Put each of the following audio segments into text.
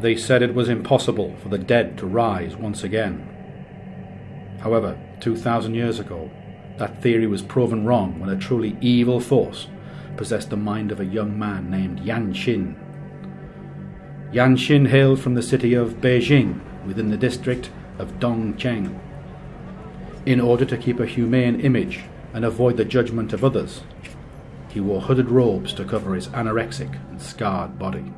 they said it was impossible for the dead to rise once again. However, 2,000 years ago, that theory was proven wrong when a truly evil force possessed the mind of a young man named Yan Xin. Yan Xin hailed from the city of Beijing within the district of Dongcheng. In order to keep a humane image and avoid the judgment of others, he wore hooded robes to cover his anorexic and scarred body.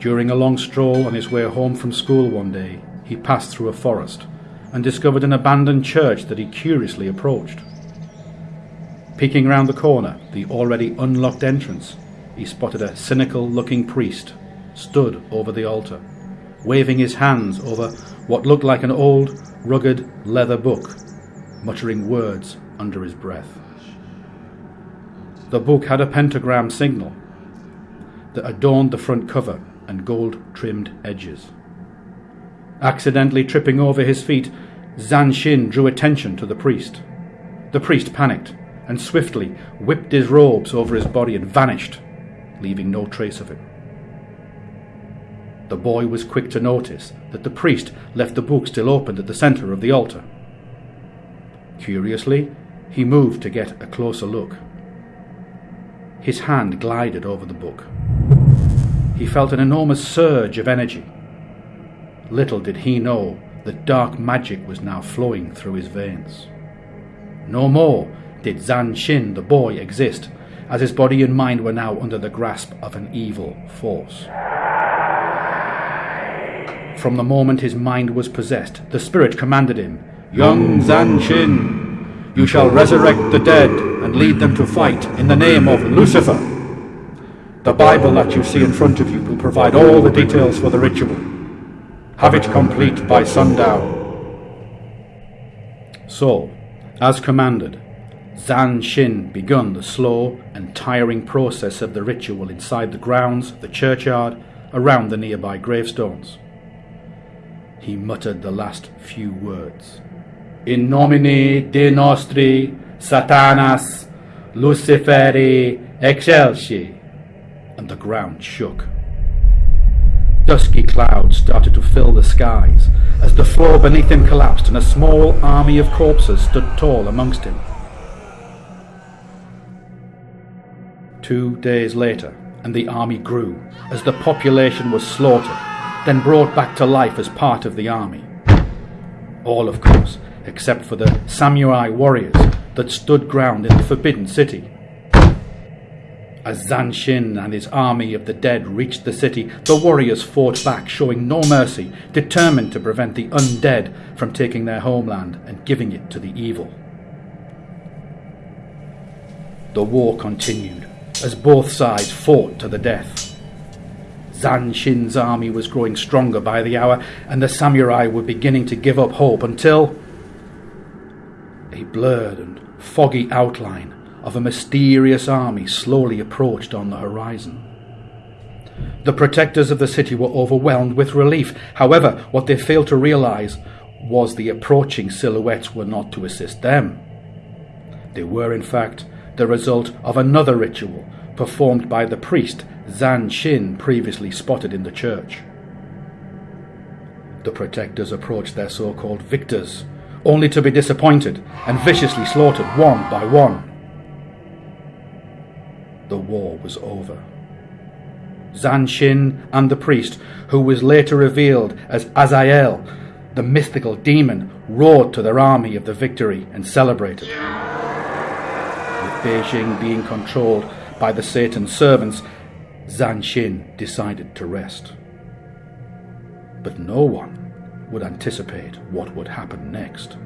During a long stroll on his way home from school one day, he passed through a forest and discovered an abandoned church that he curiously approached. Peeking round the corner, the already unlocked entrance, he spotted a cynical looking priest stood over the altar, waving his hands over what looked like an old, rugged leather book, muttering words under his breath. The book had a pentagram signal that adorned the front cover and gold trimmed edges. Accidentally tripping over his feet, Zan Xin drew attention to the priest. The priest panicked and swiftly whipped his robes over his body and vanished, leaving no trace of him. The boy was quick to notice that the priest left the book still opened at the centre of the altar. Curiously, he moved to get a closer look. His hand glided over the book he felt an enormous surge of energy. Little did he know that dark magic was now flowing through his veins. No more did Zan Shin, the boy, exist, as his body and mind were now under the grasp of an evil force. From the moment his mind was possessed, the spirit commanded him, Young Zan Shin, you shall resurrect the dead and lead them to fight in the name of Lucifer. The Bible that you see in front of you will provide all the details for the ritual. Have it complete by sundown. So, as commanded, Zan Shin begun the slow and tiring process of the ritual inside the grounds, the churchyard, around the nearby gravestones. He muttered the last few words. In nomine Dei nostri Satanas Luciferi excelsi and the ground shook. Dusky clouds started to fill the skies as the floor beneath him collapsed and a small army of corpses stood tall amongst him. Two days later, and the army grew as the population was slaughtered, then brought back to life as part of the army. All, of course, except for the samurai warriors that stood ground in the Forbidden City as Zan Shin and his army of the dead reached the city, the warriors fought back, showing no mercy, determined to prevent the undead from taking their homeland and giving it to the evil. The war continued as both sides fought to the death. Zan Shin's army was growing stronger by the hour, and the samurai were beginning to give up hope until a blurred and foggy outline of a mysterious army slowly approached on the horizon. The protectors of the city were overwhelmed with relief. However, what they failed to realize was the approaching silhouettes were not to assist them. They were, in fact, the result of another ritual performed by the priest Zan Shin previously spotted in the church. The protectors approached their so called victors, only to be disappointed and viciously slaughtered one by one the war was over. Zan Shin and the priest, who was later revealed as Azael, the mythical demon, roared to their army of the victory and celebrated. With Beijing being controlled by the Satan servants, Zan Shin decided to rest. But no one would anticipate what would happen next.